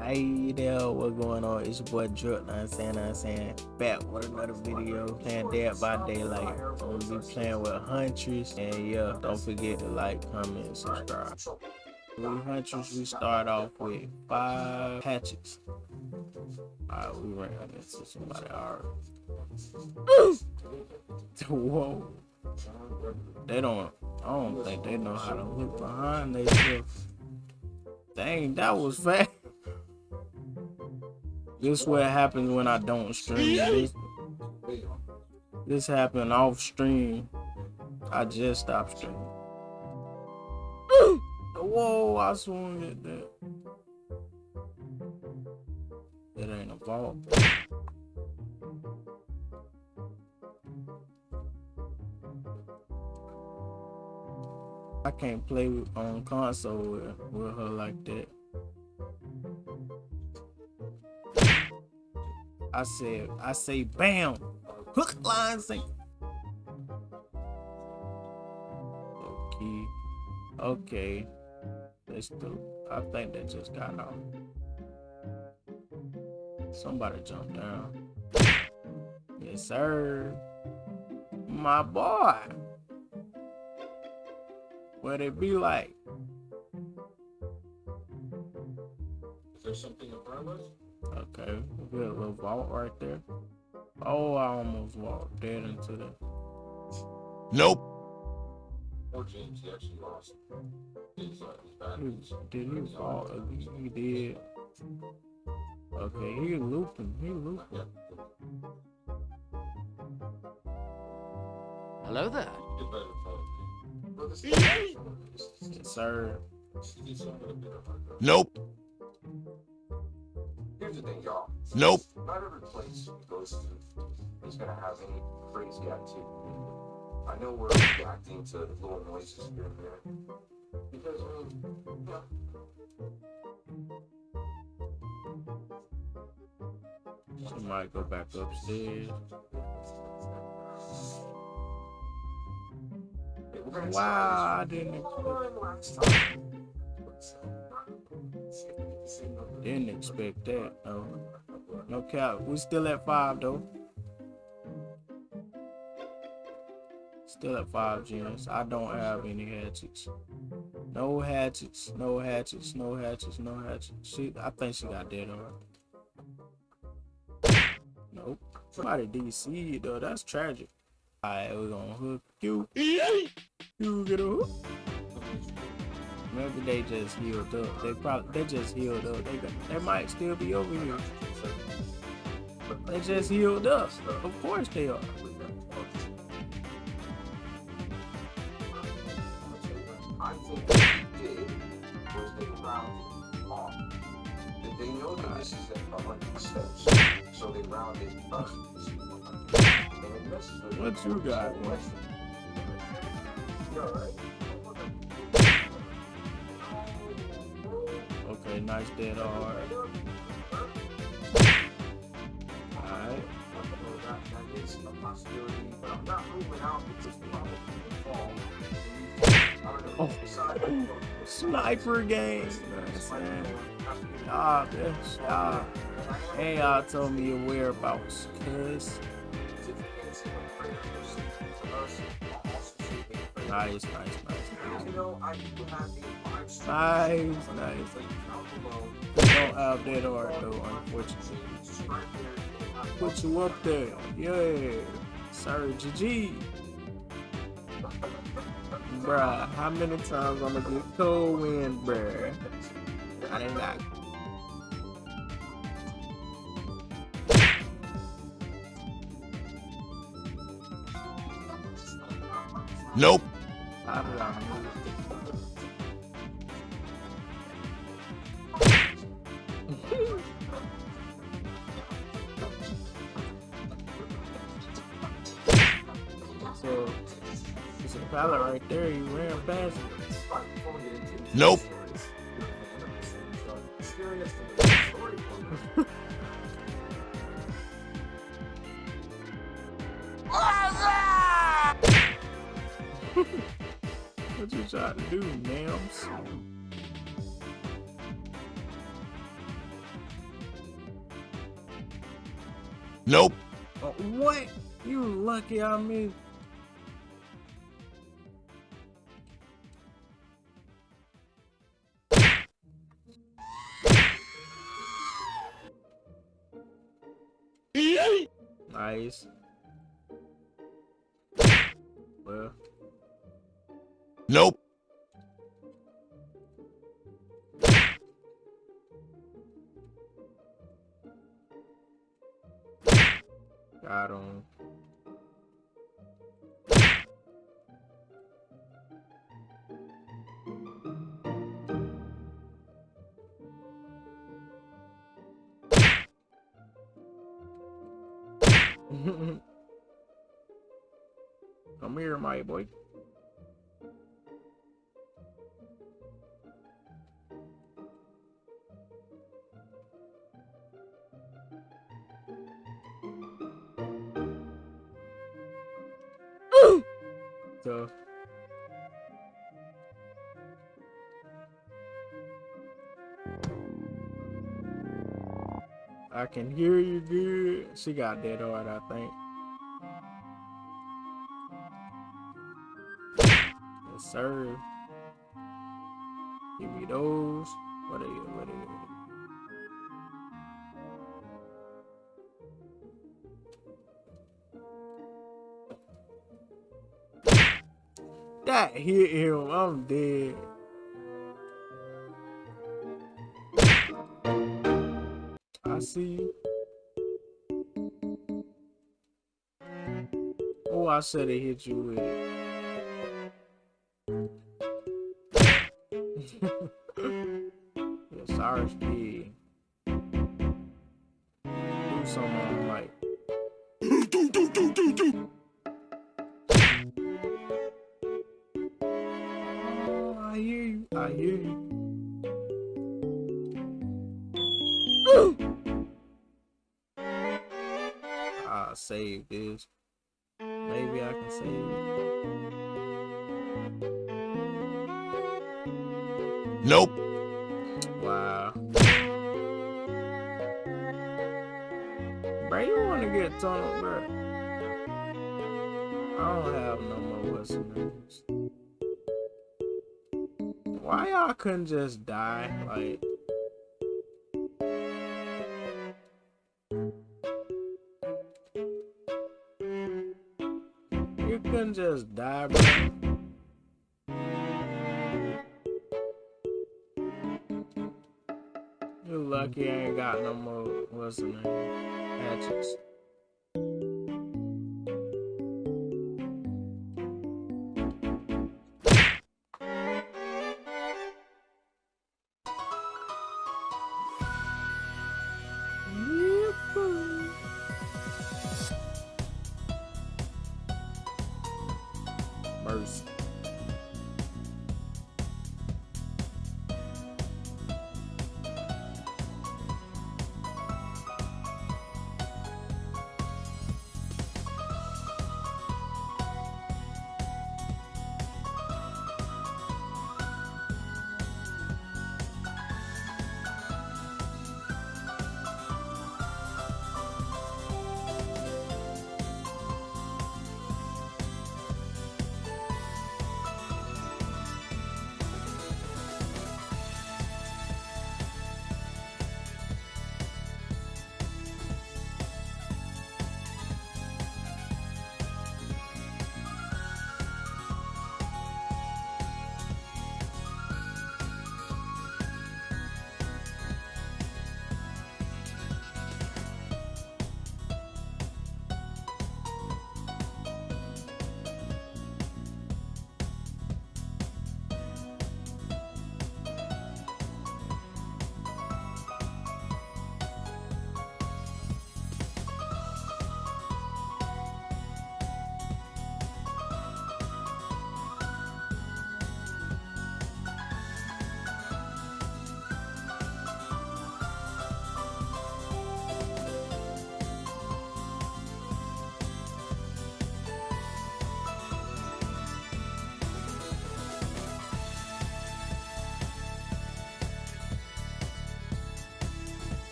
Hey there, what's going on? It's your boy Drip, I'm saying, I'm saying, back with another video, playing Dead by Daylight. I'm gonna be playing with Huntress, and yeah, don't forget to like, comment, subscribe. With Huntress, we start off with five hatchets. Alright, we ran into somebody already. Whoa. They don't, I don't think they know how to look behind themselves. Dang, that was fast. This what happens when I don't stream. This, this happened off stream. I just stopped streaming. Whoa, I swung at that. It ain't a vault. I can't play on console with, with her like that. I said, I say, bam, hook, line, sink. Okay, okay. Let's do. I think they just got out. Somebody jumped down. Yes, sir. My boy. What it be like? Is there something in front of us? Okay, we got a little vault right there. Oh, I almost walked dead into the. Nope. Or James, he actually lost his, uh, his batteries. did he fall? He, he did. Okay, he looping. He looping. Hello there. Get better phone. Well, this Yes, sir. He's somewhat a bit of a- Nope. Here's the thing, y'all. Nope. Not every place you go to is gonna have any crazy activity. I know we're reacting to little noises here and there. Because, I mean, yeah, She might go back upstairs. Wow, I didn't try expect, didn't expect that. No, no cap. We still at five though. Still at five gens. I don't have any hatchets. No hatchets. No hatchets. No hatchets. No hatchets. She, I think she got dead on. Nope. Somebody DC though. That's tragic. Alright, we're gonna hook you. You get a hook. Maybe they just healed up. They probably they just healed up. They they might still be over here. They just healed up. Of course they are. They know that this is so they up. to 100. And it messes What you got? You're. Fall. I don't. Oh. Sniper game. Ah, bitch. Ah. Hey, y'all told me your whereabouts, cuz. Nice, nice, nice. You know, I do have a five. Nice, nice. We don't have that art though, unfortunately. Put you up there. Yeah. Sir GG. Bruh, how many times I'm gonna get cold wind, bruh? I didn't. Nope. That's right there. You ran fast. Nope. what you trying to do, Nams? Nope. Uh, what? You lucky on me. Nice. Well, Nope. got him. Come here, my boy. So I can hear you good. She got that hard, I think. Yes, sir. Give me those. What are you? What are you? That hit him. I'm dead. I see. Oh, I should have hit you with it. sorry, Speed. Do something like. Oh, I hear you. I hear you. Save this. Maybe I can save it. Nope. Wow. Bro, you wanna get tunnel, bro? I don't have no more what's. Why y'all couldn't just die? Like just die, bro. You lucky I ain't got no more what's the name? Hatchets. Mercy.